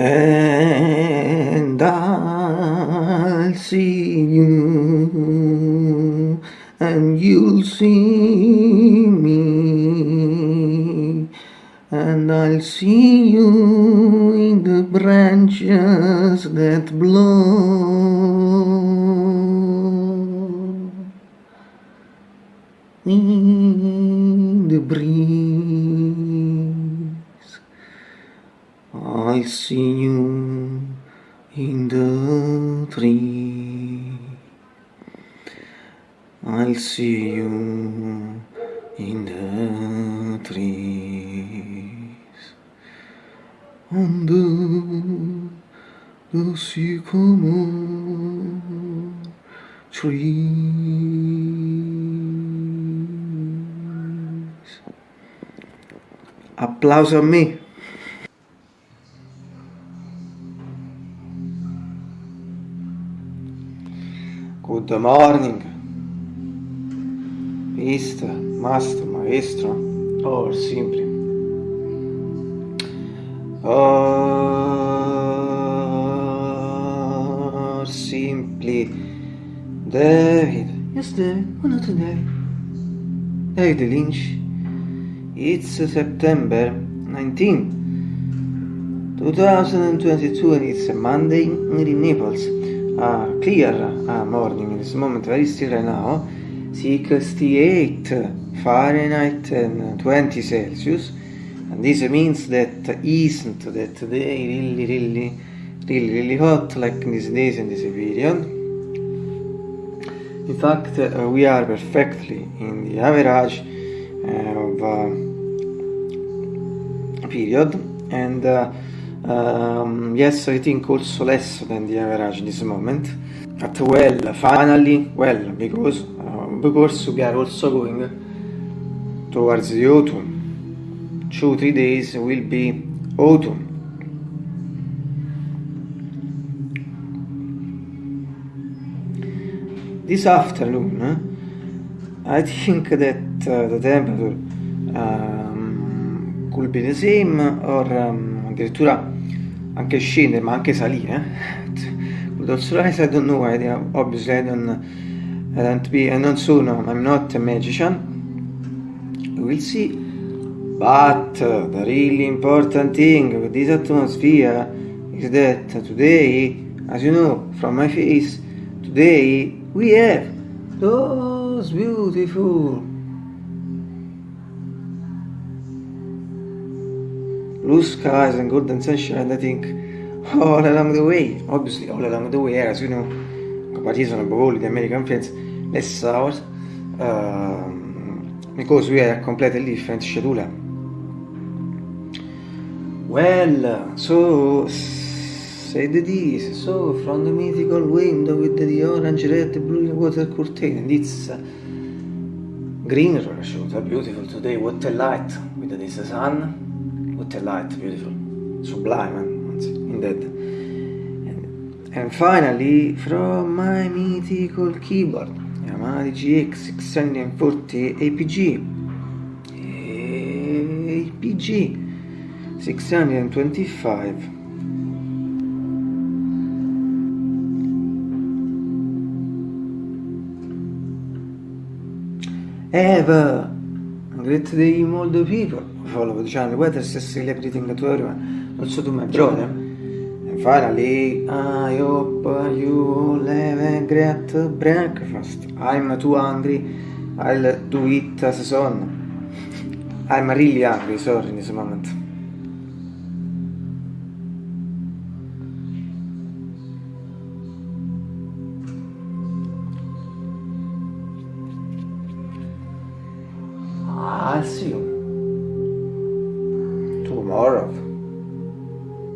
And I'll see you and you'll see me and I'll see you in the branches that blow I see you in the tree I'll see you in the trees the, the sycamore trees. Applauso a me. Good morning, Mister, Master, Maestro, or simply. Or simply David. Yes, David. Why not today? David Lynch. It's September 19, 2022 and it's a Monday in Naples. Uh, clear uh, morning in this moment, very still right now. 68 Fahrenheit and 20 Celsius. And this means that isn't that today really, really, really, really hot like in these days in this period. In fact, uh, we are perfectly in the average uh, of uh, period and uh, um, yes, I think also less than the average this moment. At well, finally, well, because uh, because we are also going towards the autumn. Two, three days will be autumn. This afternoon, I think that uh, the temperature um, could be the same or um, addirittura anche scendere ma anche salire. With also I don't know idea, obviously I don't, I don't be, I non sono, I'm not a magician. We will see. But the really important thing with this atmosphere is that today, as you know from my face, today we have those beautiful blue skies and golden sunshine I think. All along the way. Obviously all along the way as you know. Comparison above all the American friends. Less hours um, because we are completely different schedule. Well so said this so from the mythical window with the orange red blue water curtain and it's green roller shoot beautiful today. What a light with this sun what a light, beautiful, sublime, anzi, indeed. And, and finally, from my mythical keyboard, Yamaha GX 640 APG, APG 625. Ever. Great day all the people follow the channel. Weather is sincerely greeting non so tu to my brother. And finally, I hope you have a great breakfast. I'm too hungry, I'll do it as soon. I'm really hungry, sorry, in this moment. I'll see you.